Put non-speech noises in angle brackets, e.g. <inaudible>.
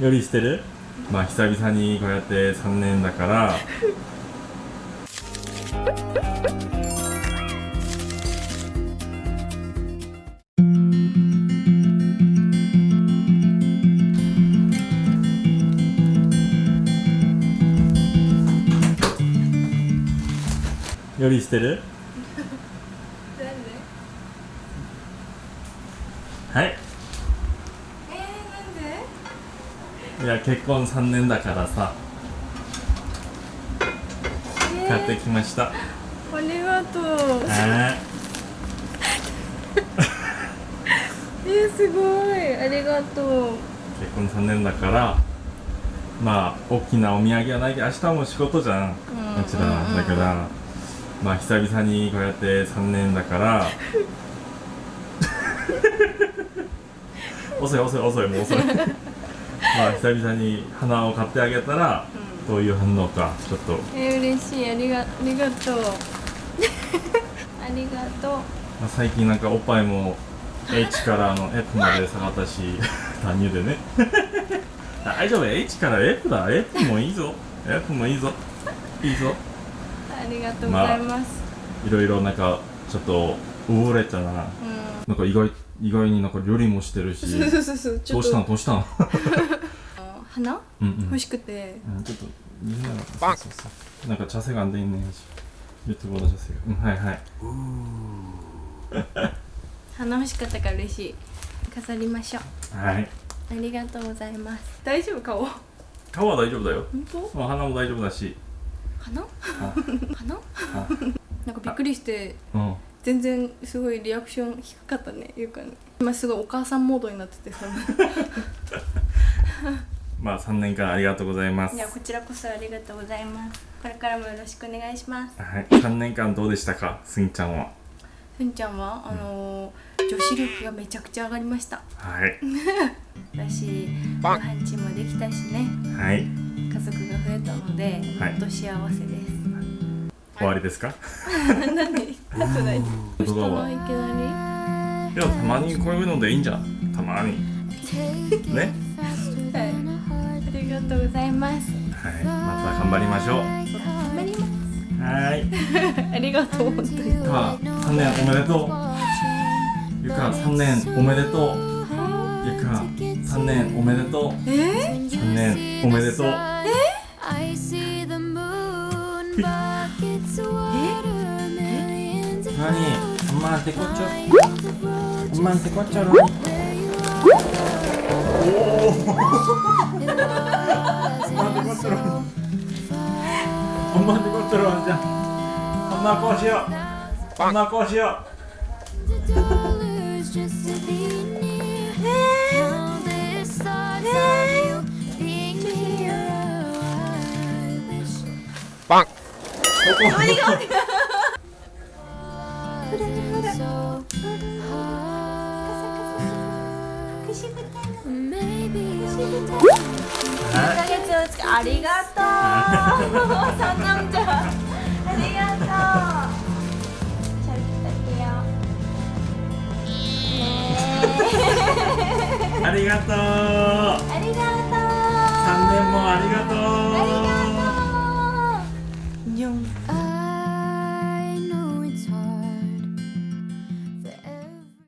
料理してる？まあ久々にこうやって3年だから。料理してる？<laughs> はいえー、なんでいや結婚3年だからさ。え買ってきました。ありがとう。はえー、すごい。ありがとう。結婚3年だからまあ大きなお土産はないけど明日も仕事じゃん。もちろんだから。まあ久々にこうやって3年だから。<laughs> 遅い遅い遅いもう遅いまあ久々に花を買ってあげたらどういう反応かちょっと。えー、嬉しい。ありがありがとう。<laughs> ありがとう。まあ、最近なんかおっぱいも H からの F まで下がったし <laughs> 単乳でね。<laughs> 大丈夫。H から F だ。F もいいぞ。F もいいぞ。いいぞ。ありがとうございます、いろいろなんかちょっとうれたな。なんか意外意外になんか料理もしてるし。<laughs> そうそうそうそう。どうしたん？どうしたん？<laughs> 花、うんうん、欲しくて、うん、ちょっとみんなそうそうそう。なんか茶せがんでいいね。言ってもらっ茶せがん、うん、はいはい。<laughs> 花欲しかったから嬉しい。飾りましょう。はい。ありがとうございます。大丈夫？顔。顔は大丈夫だよ。本当？花も大丈夫だし。花？花？なんかびっくりして、うん、全然すごいリアクション低かったねゆうかね今すごいお母さんモードになっててさ <laughs> まあ3年間ありがとうございます。いやこちらこそありがとうございます。これからもよろしくお願いします。はい、3年間どうでしたか、すんちゃんは。ふんちゃんはあのー女子力がめちゃくちゃ上がりました。はい、<laughs> だしご飯チもできたしね。はい、家族が増えたのではい。ほんと幸せです、終わりですか？<laughs> なんでなくないどうした動画はのいきないや、たまにこういうのでいいんじゃん。たまに。ね。りはいありがとうございますはい、また頑張りましょう。頑張りますはい。ありがとう本当にか、3年おめでとう。ゆか、3年おめでとう。ゆか、3年おめでとう。え？3年おめでとう。See the <laughs> 라니 엄마한테 꽂죠? 엄마한테 꽂죠 라니 엄마한테 꽂죠 엄마한테 꽂죠 라니 엄마 꽂이요. 엄마 꽂이요. 빵! 어, 뭐. 아니, 아니. ありがとう三男じゃありがとうってよねありがとう。えありがとう3年もありがとう。ありがとう